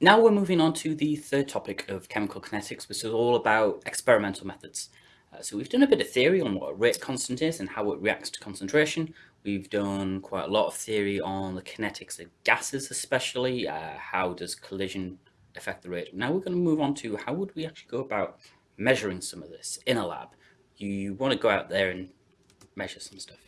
now we're moving on to the third topic of chemical kinetics, which is all about experimental methods. Uh, so we've done a bit of theory on what a rate constant is and how it reacts to concentration. We've done quite a lot of theory on the kinetics of gases, especially. Uh, how does collision affect the rate? Now we're going to move on to how would we actually go about measuring some of this in a lab. You want to go out there and measure some stuff.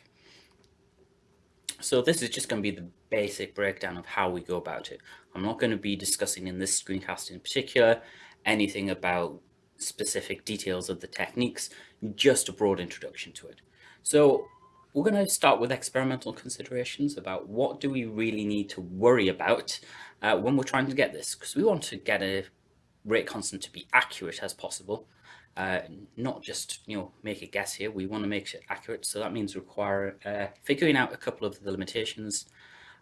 So this is just going to be the basic breakdown of how we go about it. I'm not going to be discussing in this screencast in particular anything about specific details of the techniques, just a broad introduction to it. So we're going to start with experimental considerations about what do we really need to worry about uh, when we're trying to get this, because we want to get a rate constant to be accurate as possible, uh, not just you know make a guess here. We want to make it accurate, so that means require uh, figuring out a couple of the limitations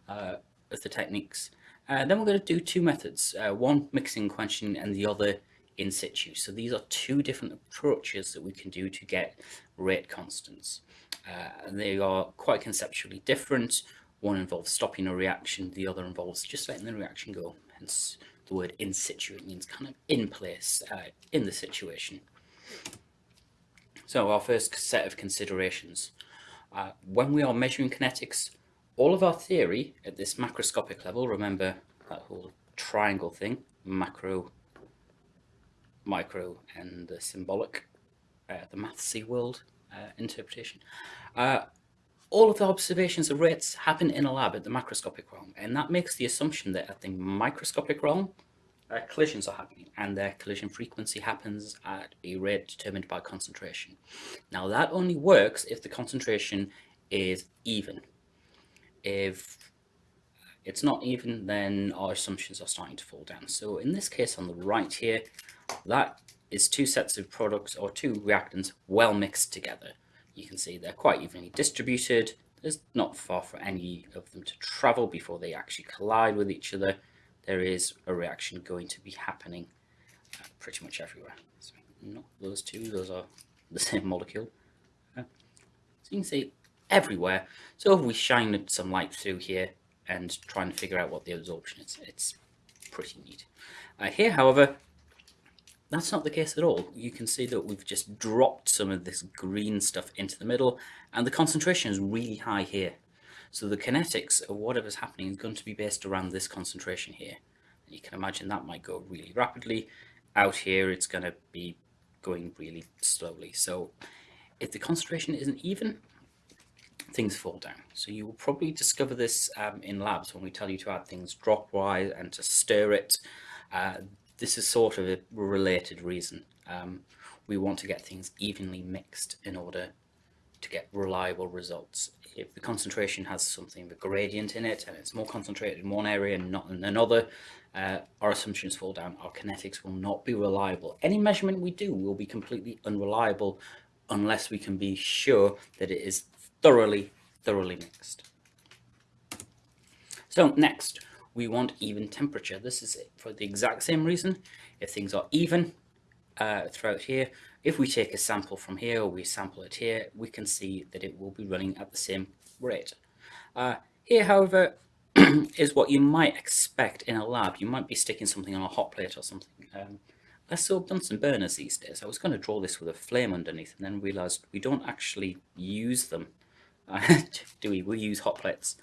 uh, of the techniques. Uh, then we're going to do two methods, uh, one mixing quenching and the other in situ. So these are two different approaches that we can do to get rate constants. Uh, they are quite conceptually different. One involves stopping a reaction, the other involves just letting the reaction go, hence the word in situ, it means kind of in place, uh, in the situation. So our first set of considerations. Uh, when we are measuring kinetics, all of our theory at this macroscopic level, remember that whole triangle thing, macro, micro, and the symbolic, uh, the mathsy world uh, interpretation. Uh, all of the observations of rates happen in a lab at the macroscopic realm, and that makes the assumption that at the microscopic realm, uh, collisions are happening and their collision frequency happens at a rate determined by concentration. Now that only works if the concentration is even. If it's not even, then our assumptions are starting to fall down. So in this case on the right here, that is two sets of products or two reactants well mixed together. You can see they're quite evenly distributed. There's not far for any of them to travel before they actually collide with each other there is a reaction going to be happening uh, pretty much everywhere. So not those two, those are the same molecule. Uh, so you can see everywhere. So if we shine some light through here and try and figure out what the absorption is, it's pretty neat. Uh, here, however, that's not the case at all. You can see that we've just dropped some of this green stuff into the middle and the concentration is really high here. So the kinetics of whatever's happening is going to be based around this concentration here. You can imagine that might go really rapidly. Out here, it's going to be going really slowly. So if the concentration isn't even, things fall down. So you will probably discover this um, in labs when we tell you to add things drop-wise and to stir it. Uh, this is sort of a related reason. Um, we want to get things evenly mixed in order to get reliable results. If the concentration has something of a gradient in it and it's more concentrated in one area and not in another, uh, our assumptions fall down. Our kinetics will not be reliable. Any measurement we do will be completely unreliable unless we can be sure that it is thoroughly, thoroughly mixed. So next, we want even temperature. This is for the exact same reason. If things are even uh, throughout here, if we take a sample from here or we sample it here, we can see that it will be running at the same rate. Uh, here, however, is what you might expect in a lab. You might be sticking something on a hot plate or something. Um, less so Bunsen burners these days. I was going to draw this with a flame underneath and then realised we don't actually use them. do we? We use hot plates.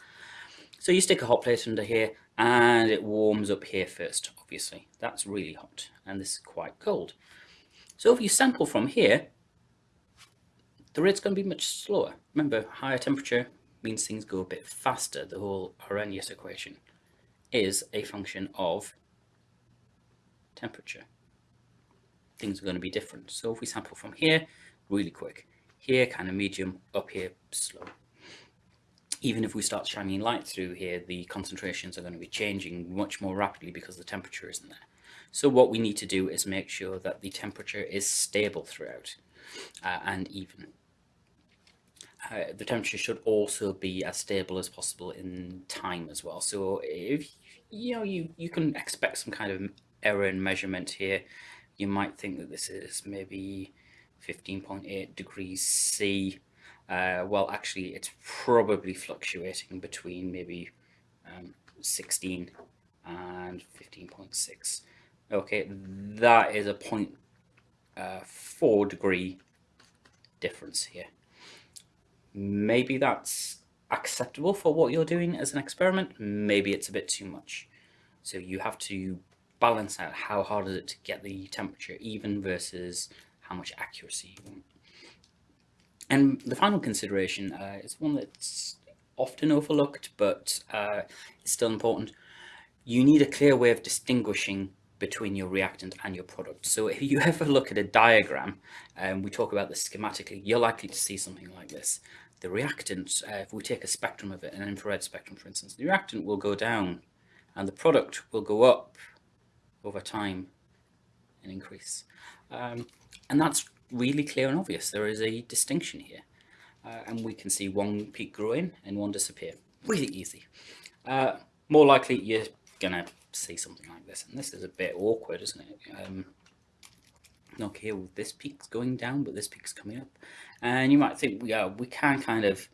So you stick a hot plate under here and it warms up here first, obviously. That's really hot and this is quite cold. So if you sample from here, the rate's going to be much slower. Remember, higher temperature means things go a bit faster. The whole Arrhenius equation is a function of temperature. Things are going to be different. So if we sample from here, really quick. Here, kind of medium, up here, slow. Even if we start shining light through here, the concentrations are going to be changing much more rapidly because the temperature isn't there. So what we need to do is make sure that the temperature is stable throughout uh, and even. Uh, the temperature should also be as stable as possible in time as well. So if you know you you can expect some kind of error in measurement here, you might think that this is maybe 15.8 degrees C. Uh, well, actually, it's probably fluctuating between maybe um, 16 and 15.6. Okay, that is a point uh, four degree difference here. Maybe that's acceptable for what you're doing as an experiment. Maybe it's a bit too much. So you have to balance out how hard is it to get the temperature even versus how much accuracy you want. And the final consideration uh, is one that's often overlooked, but uh, it's still important. You need a clear way of distinguishing between your reactant and your product. So if you ever look at a diagram, and um, we talk about this schematically, you're likely to see something like this. The reactant, uh, if we take a spectrum of it, an infrared spectrum for instance, the reactant will go down and the product will go up over time and increase. Um, and that's really clear and obvious. There is a distinction here. Uh, and we can see one peak growing and one disappear. Really easy. Uh, more likely you're going to see something like this. And this is a bit awkward, isn't it? Um, okay, well, this peak's going down, but this peak's coming up. And you might think, yeah, we can kind of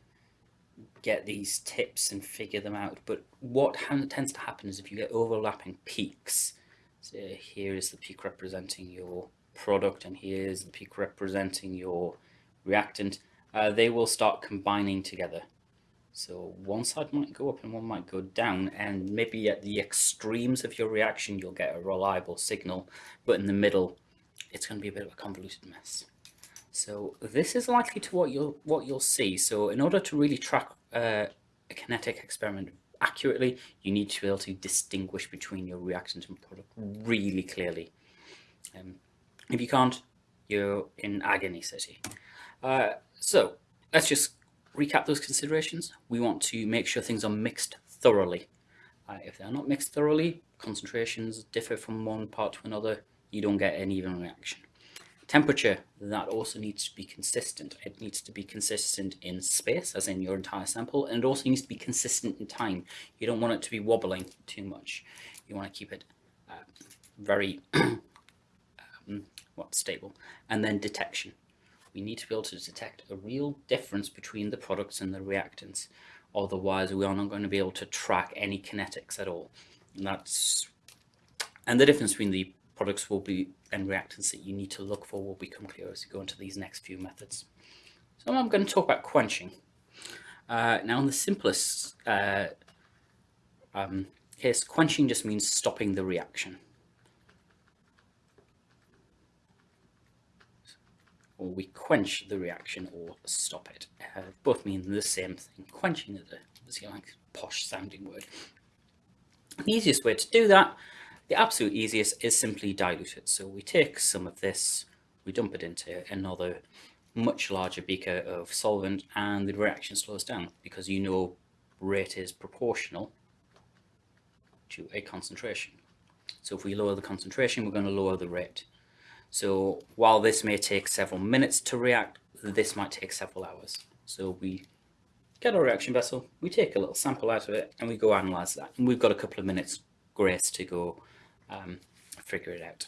get these tips and figure them out. But what tends to happen is if you get overlapping peaks, so here is the peak representing your product and here's the peak representing your reactant, uh, they will start combining together. So one side might go up and one might go down and maybe at the extremes of your reaction you'll get a reliable signal, but in the middle it's going to be a bit of a convoluted mess. So this is likely to what you'll what you'll see. So in order to really track uh, a kinetic experiment accurately, you need to be able to distinguish between your reactant and product really clearly. Um, if you can't, you're in agony city. Uh, so let's just recap those considerations. We want to make sure things are mixed thoroughly. Uh, if they're not mixed thoroughly, concentrations differ from one part to another, you don't get an even reaction. Temperature, that also needs to be consistent. It needs to be consistent in space, as in your entire sample, and it also needs to be consistent in time. You don't want it to be wobbling too much. You want to keep it uh, very um, what, stable. And then detection. We need to be able to detect a real difference between the products and the reactants. Otherwise, we are not going to be able to track any kinetics at all. And that's and the difference between the products will be and reactants that you need to look for will become clear as you go into these next few methods. So I'm going to talk about quenching. Uh, now in the simplest uh, um, case, quenching just means stopping the reaction. Or we quench the reaction or stop it. Uh, both mean the same thing. Quenching is a, is a like posh sounding word. The easiest way to do that the absolute easiest is simply dilute it. So we take some of this, we dump it into another much larger beaker of solvent and the reaction slows down because you know rate is proportional to a concentration. So if we lower the concentration, we're going to lower the rate. So while this may take several minutes to react, this might take several hours. So we get our reaction vessel, we take a little sample out of it, and we go analyze that. And we've got a couple of minutes grace to go um, figure it out.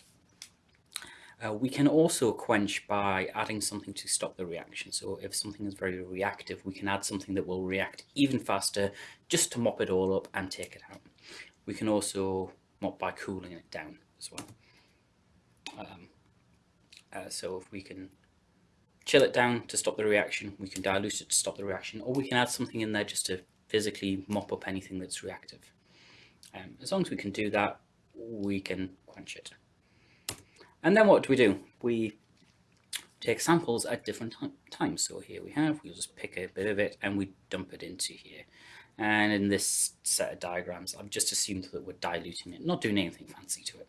Uh, we can also quench by adding something to stop the reaction. So if something is very reactive, we can add something that will react even faster just to mop it all up and take it out. We can also mop by cooling it down as well. Um, uh, so if we can chill it down to stop the reaction, we can dilute it to stop the reaction, or we can add something in there just to physically mop up anything that's reactive. Um, as long as we can do that, we can quench it. And then what do we do? We take samples at different times. So here we have, we'll just pick a bit of it and we dump it into here. And in this set of diagrams, I've just assumed that we're diluting it, not doing anything fancy to it.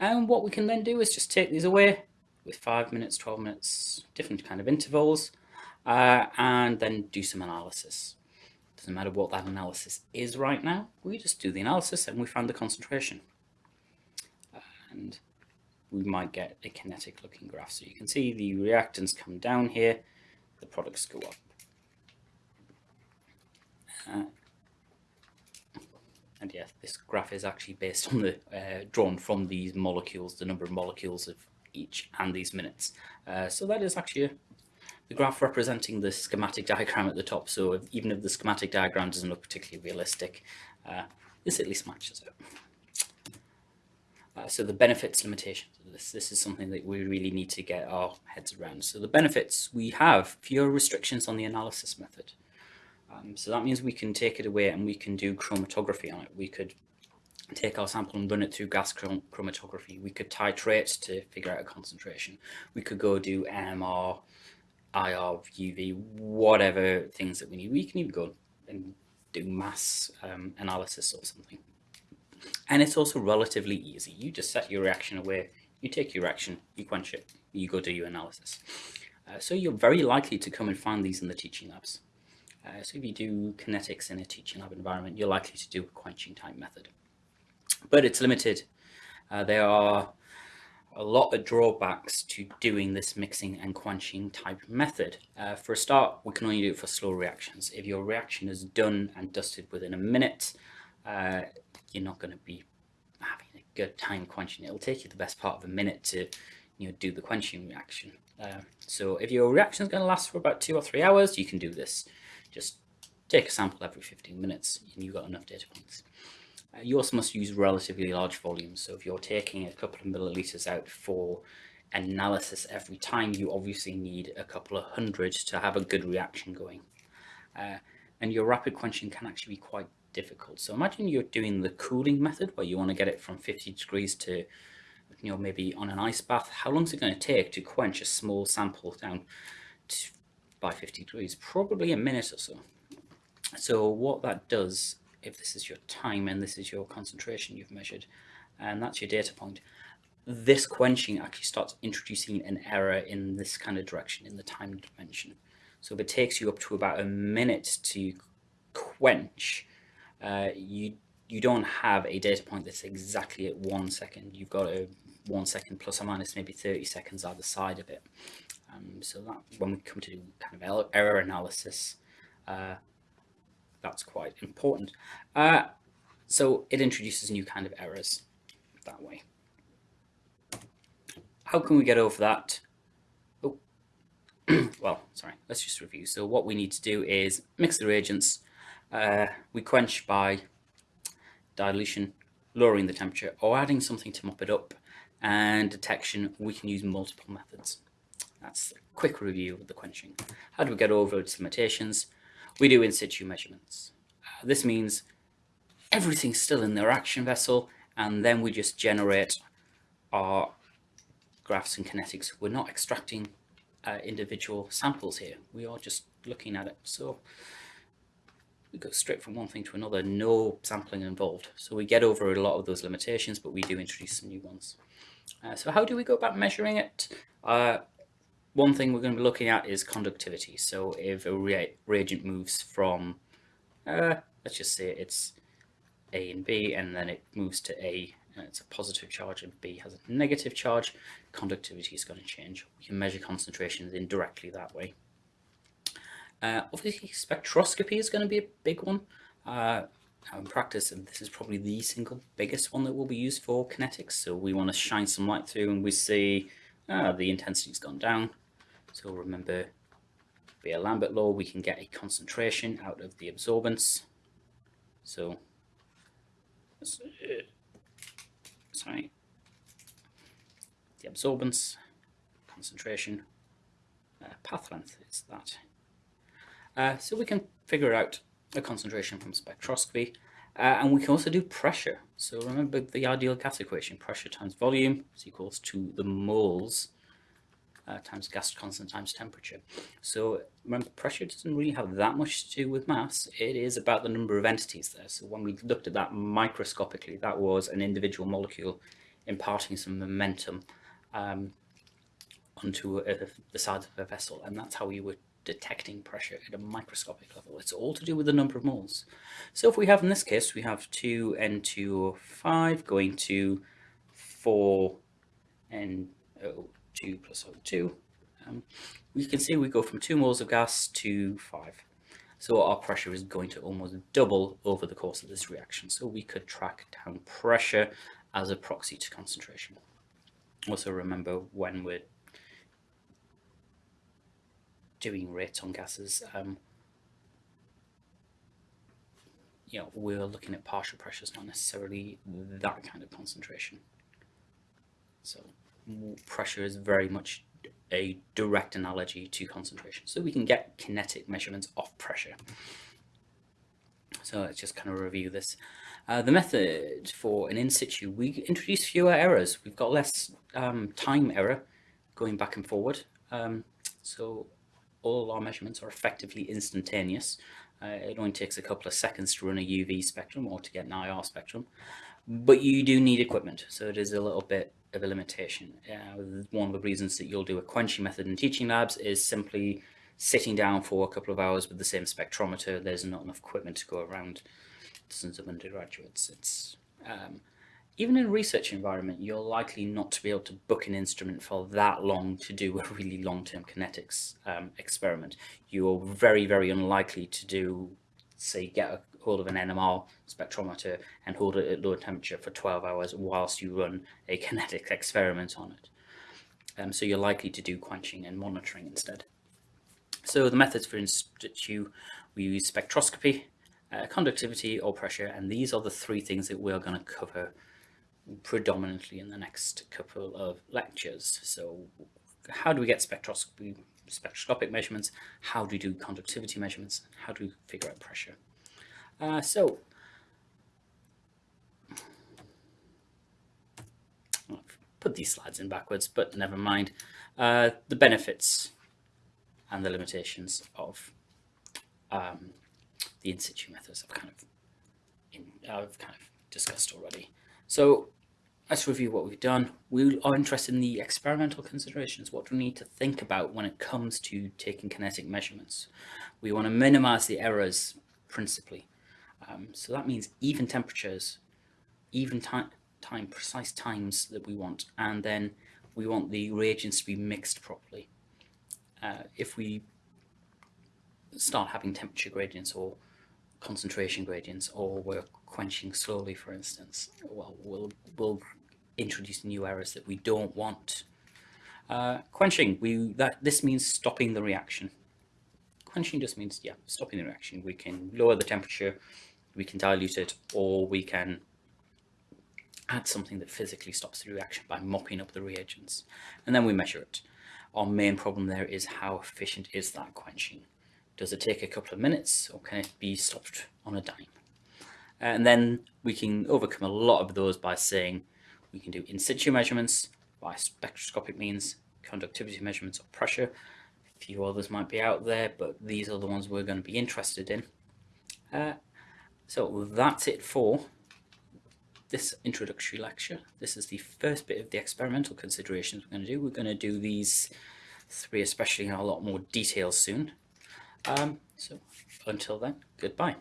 And what we can then do is just take these away with five minutes, 12 minutes, different kind of intervals, uh, and then do some analysis. Doesn't matter what that analysis is right now, we just do the analysis and we find the concentration and we might get a kinetic looking graph. So you can see the reactants come down here, the products go up. Uh, and yes, this graph is actually based on the uh, drawn from these molecules, the number of molecules of each and these minutes. Uh, so that is actually the graph representing the schematic diagram at the top. So if, even if the schematic diagram doesn't look particularly realistic, uh, this at least matches it. Uh, so the benefits limitations of this, this is something that we really need to get our heads around. So the benefits, we have fewer restrictions on the analysis method. Um, so that means we can take it away and we can do chromatography on it. We could take our sample and run it through gas chromatography. We could titrate to figure out a concentration. We could go do NMR, IR, UV, whatever things that we need. We can even go and do mass um, analysis or something. And it's also relatively easy. You just set your reaction away, you take your reaction, you quench it, you go do your analysis. Uh, so you're very likely to come and find these in the teaching labs. Uh, so if you do kinetics in a teaching lab environment, you're likely to do a quenching type method. But it's limited. Uh, there are a lot of drawbacks to doing this mixing and quenching type method. Uh, for a start, we can only do it for slow reactions. If your reaction is done and dusted within a minute, uh, you're not going to be having a good time quenching. It'll take you the best part of a minute to you know, do the quenching reaction. Uh, so if your reaction is going to last for about two or three hours, you can do this. Just take a sample every 15 minutes and you've got enough data points. Uh, you also must use relatively large volumes. So if you're taking a couple of milliliters out for analysis every time, you obviously need a couple of hundred to have a good reaction going. Uh, and your rapid quenching can actually be quite difficult. So imagine you're doing the cooling method where you want to get it from 50 degrees to, you know, maybe on an ice bath. How long is it going to take to quench a small sample down to, by 50 degrees? Probably a minute or so. So what that does, if this is your time and this is your concentration you've measured, and that's your data point, this quenching actually starts introducing an error in this kind of direction in the time dimension. So if it takes you up to about a minute to quench, uh, you you don't have a data point that's exactly at one second. You've got a one second plus or minus maybe 30 seconds either side of it. Um, so that when we come to kind of error analysis, uh, that's quite important. Uh, so it introduces new kind of errors that way. How can we get over that? Oh, well, sorry, let's just review. So what we need to do is mix the reagents, uh, we quench by dilution, lowering the temperature, or adding something to mop it up. And detection, we can use multiple methods. That's a quick review of the quenching. How do we get over its limitations? We do in situ measurements. Uh, this means everything's still in the reaction vessel, and then we just generate our graphs and kinetics. We're not extracting uh, individual samples here. We are just looking at it. So we go straight from one thing to another, no sampling involved. So we get over a lot of those limitations, but we do introduce some new ones. Uh, so how do we go about measuring it? Uh, one thing we're going to be looking at is conductivity. So if a re reagent moves from, uh, let's just say it's A and B, and then it moves to A, and it's a positive charge, and B has a negative charge, conductivity is going to change. We can measure concentrations indirectly that way. Uh, obviously, spectroscopy is going to be a big one. Uh, in practice, and this is probably the single biggest one that will be used for kinetics. So we want to shine some light through and we see ah, the intensity's gone down. So remember, Beer-Lambert law, we can get a concentration out of the absorbance. So, sorry, the absorbance, concentration, uh, path length is that. Uh, so we can figure out a concentration from spectroscopy. Uh, and we can also do pressure. So remember the ideal gas equation, pressure times volume is equals to the moles uh, times gas constant times temperature. So remember, pressure doesn't really have that much to do with mass. It is about the number of entities there. So when we looked at that microscopically, that was an individual molecule imparting some momentum um, onto a, the sides of a vessel. And that's how we were detecting pressure at a microscopic level. It's all to do with the number of moles. So if we have, in this case, we have 2N2O5 going to 4NO2 plus O2, um, we can see we go from 2 moles of gas to 5. So our pressure is going to almost double over the course of this reaction. So we could track down pressure as a proxy to concentration. Also remember when we're doing rates on gases, um, you know, we're looking at partial pressures, not necessarily that kind of concentration. So pressure is very much a direct analogy to concentration. So we can get kinetic measurements of pressure. So let's just kind of review this. Uh, the method for an in situ, we introduce fewer errors. We've got less um, time error going back and forward. Um, so all our measurements are effectively instantaneous. Uh, it only takes a couple of seconds to run a UV spectrum or to get an IR spectrum, but you do need equipment, so it is a little bit of a limitation. Uh, one of the reasons that you'll do a quenching method in teaching labs is simply sitting down for a couple of hours with the same spectrometer. There's not enough equipment to go around dozens of undergraduates. It's um, even in a research environment, you're likely not to be able to book an instrument for that long to do a really long-term kinetics um, experiment. You're very, very unlikely to do, say, get a hold of an NMR spectrometer and hold it at low temperature for 12 hours whilst you run a kinetic experiment on it. Um, so you're likely to do quenching and monitoring instead. So the methods for in situ, we use spectroscopy, uh, conductivity or pressure, and these are the three things that we're going to cover predominantly in the next couple of lectures. So how do we get spectroscopy, spectroscopic measurements? How do we do conductivity measurements? How do we figure out pressure? Uh, so I'll put these slides in backwards, but never mind. Uh, the benefits and the limitations of um, the in situ methods I've kind of in, I've kind of discussed already. So let's review what we've done. We are interested in the experimental considerations. What do we need to think about when it comes to taking kinetic measurements? We want to minimize the errors principally. Um, so that means even temperatures, even time, time, precise times that we want, and then we want the reagents to be mixed properly. Uh, if we start having temperature gradients or concentration gradients, or we're quenching slowly, for instance, well, we'll, we'll introduce new errors that we don't want. Uh, quenching, we that this means stopping the reaction. Quenching just means, yeah, stopping the reaction. We can lower the temperature, we can dilute it, or we can add something that physically stops the reaction by mopping up the reagents. And then we measure it. Our main problem there is how efficient is that quenching? Does it take a couple of minutes or can it be stopped on a dime? And then we can overcome a lot of those by saying we can do in situ measurements by spectroscopic means, conductivity measurements of pressure. A few others might be out there, but these are the ones we're going to be interested in. Uh, so that's it for this introductory lecture. This is the first bit of the experimental considerations we're going to do. We're going to do these three, especially in a lot more detail soon. Um, so until then, goodbye.